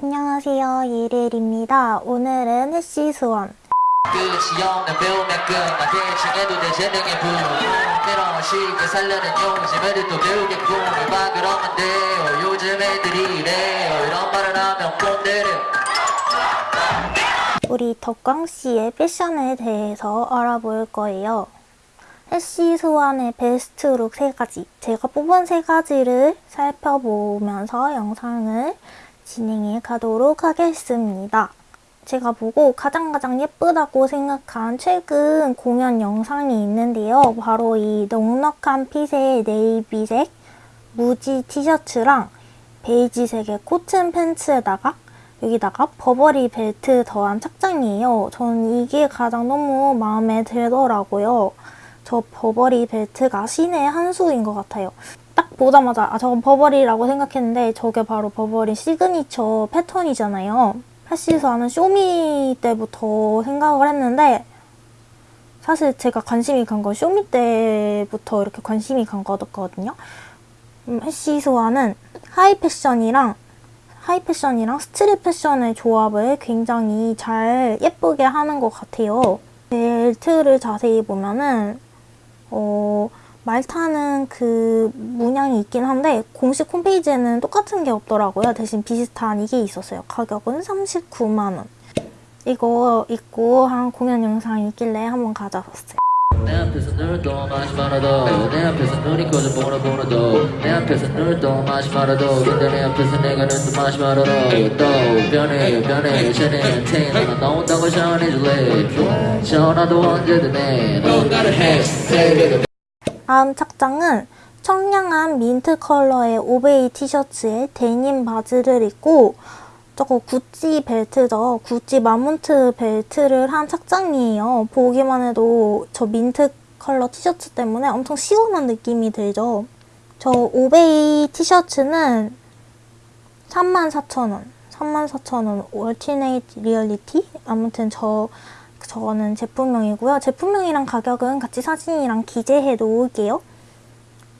안녕하세요 예릴입니다. 오늘은 해시 수원 우리 덕광씨의 패션에 대해서 알아볼 거예요. 해시 수원의 베스트 룩 3가지 제가 뽑은 3가지를 살펴보면서 영상을 진행해 가도록 하겠습니다. 제가 보고 가장 가장 예쁘다고 생각한 최근 공연 영상이 있는데요. 바로 이 넉넉한 fit의 navy색 무지 티셔츠랑 베이지색의 코튼 팬츠에다가 여기다가 버버리 벨트 더한 착장이에요. 저는 이게 가장 너무 마음에 들더라고요. 저 버버리 벨트가 신의 한 수인 것 같아요. 딱 보자마자 아 저건 버버리라고 생각했는데 저게 바로 버버리 시그니처 패턴이잖아요. 헬시에서 하는 쇼미 때부터 생각을 했는데 사실 제가 관심이 간 건 쇼미 때부터 이렇게 관심이 간 거거든요. 음, 헬시소아는 high fashion이랑 high fashion이랑 street fashion의 조합을 굉장히 잘 예쁘게 하는 것 같아요. 벨트를 자세히 보면은 어, 말타는 그 문양이 있긴 한데 공식 홈페이지에는 똑같은 게 없더라고요. 대신 비슷한 이게 있었어요. 가격은 39만 원. 이거 입고 한 공연 영상이 있길래 한번 가져봤어요. 내 앞에서 눈도 마시 말아도 내 앞에서 눈이 꺼져 보나 보나도 내 앞에서 눈도 마시 말아도 근데 내 앞에서 내가 눈도 마시 말아도 또 변해 변해 쟤네한테 너가 나온다고 전해줄래 전화도 언제든 해넌 나를 해 다음 착장은 청량한 민트 컬러의 오베이 티셔츠에 데님 바지를 입고 저거 구찌 벨트죠. 구찌 마몬트 벨트를 한 착장이에요. 보기만 해도 저 민트 컬러 티셔츠 때문에 엄청 시원한 느낌이 들죠. 저 오베이 티셔츠는 34,000원. 34,000원 alternate reality? 아무튼 저 저거는 제품명이고요. 제품명이랑 가격은 같이 사진이랑 기재해 놓을게요.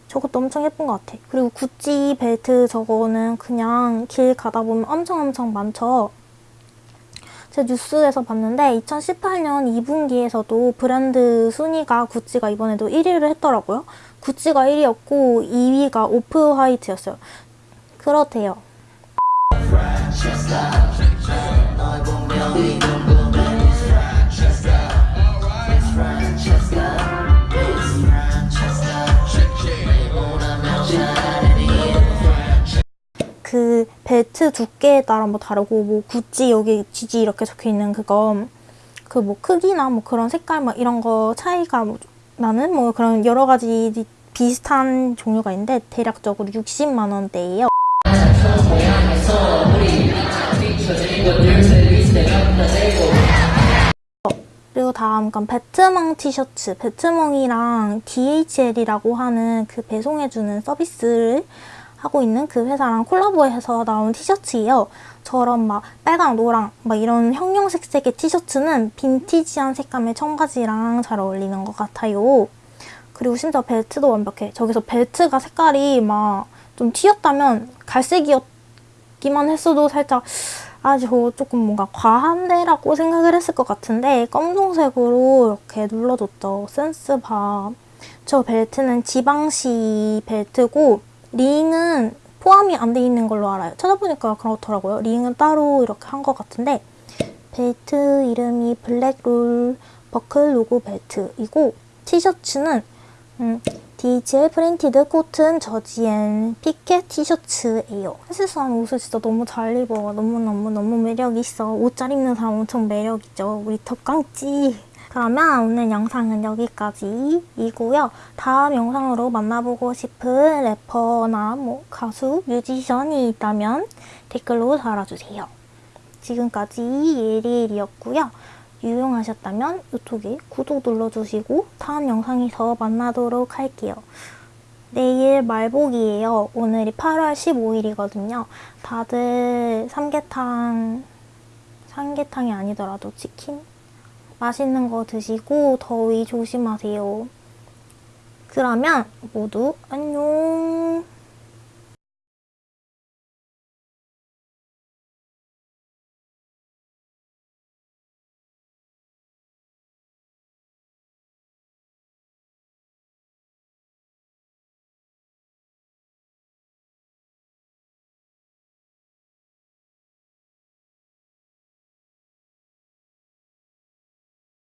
저것도 엄청 예쁜 것 같아. 그리고 구찌 벨트 저거는 그냥 길 가다 보면 엄청 엄청 많죠. 제가 뉴스에서 봤는데 2018년 2분기에서도 브랜드 순위가 구찌가 이번에도 1위를 했더라고요. 구찌가 1위였고 2위가 오프 화이트였어요. 그렇대요. 그 벨트 두께에 따라 뭐 다르고 뭐 구찌 여기 GG 이렇게 적혀 있는 그거 그 뭐 크기나 뭐 그런 색깔 뭐 이런 거 차이가 뭐 나는 뭐 그런 여러 가지 비슷한 종류가 있는데 대략적으로 60만 원대예요. 그리고 다음 건 베트멍 티셔츠. 베트멍이랑 DHL이라고 하는 그 배송해주는 서비스를 하고 있는 그 회사랑 콜라보해서 나온 티셔츠예요. 저런 막 빨강, 노랑 막 이런 형형색색의 티셔츠는 빈티지한 색감의 청바지랑 잘 어울리는 것 같아요. 그리고 심지어 벨트도 완벽해. 저기서 벨트가 색깔이 막 좀 튀었다면 갈색이었기만 했어도 살짝 아, 저 조금 뭔가 과한데라고 생각을 했을 것 같은데 검정색으로 이렇게 눌러줬죠. 센스 봐. 저 벨트는 지방시 벨트고 링은 포함이 안 돼 있는 걸로 알아요. 찾아보니까 그렇더라고요. 링은 따로 이렇게 한 것 같은데 벨트 이름이 black roll 버클 로고 벨트이고 티셔츠는 음, DHL printed cotton jersey and piqué 티셔츠예요. 헬스한 옷을 진짜 너무 잘 입어. 너무너무너무 매력있어. 옷 잘 입는 사람 엄청 매력있죠. 우리 덕광찌. 그러면 오늘 영상은 여기까지이고요. 다음 영상으로 만나보고 싶은 래퍼나 뭐 가수, 뮤지션이 있다면 댓글로 달아주세요. 지금까지 예리엘이었고요. 유용하셨다면 이쪽에 구독 눌러주시고 다음 영상에서 만나도록 할게요. 내일 말복이에요. 오늘이 8월 15일이거든요. 다들 삼계탕, 삼계탕이 아니더라도 치킨? 맛있는 거 드시고 더위 조심하세요. 그러면 모두 안녕!